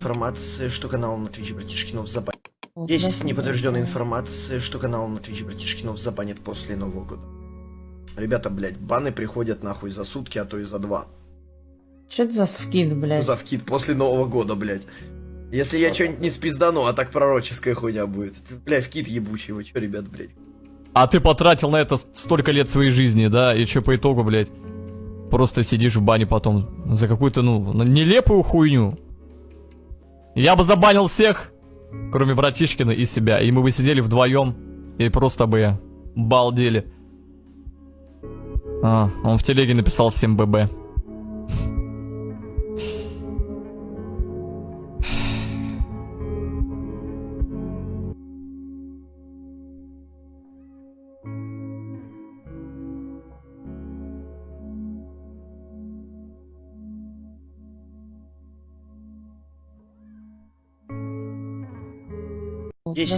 информации, что канал на Twitch Братишкинов забанит. Есть неподтвержденная информация, что канал на Twitch Братишкинов забанит после Нового года. Ребята, блядь, баны приходят нахуй за сутки, а то и за два. Что это за вкид, блядь? За вкид после Нового года, блядь. Если я что-нибудь не спиздану, а так пророческая хуйня будет. Бля, вкид ебучий, вы чё, ребят, блядь? А ты потратил на это столько лет своей жизни, да? И что по итогу, блядь? Просто сидишь в бане потом за какую-то, ну, нелепую хуйню. Я бы забанил всех, кроме братишкина и себя. И мы бы сидели вдвоем и просто бы балдели. А, он в телеге написал всем ББ. Есть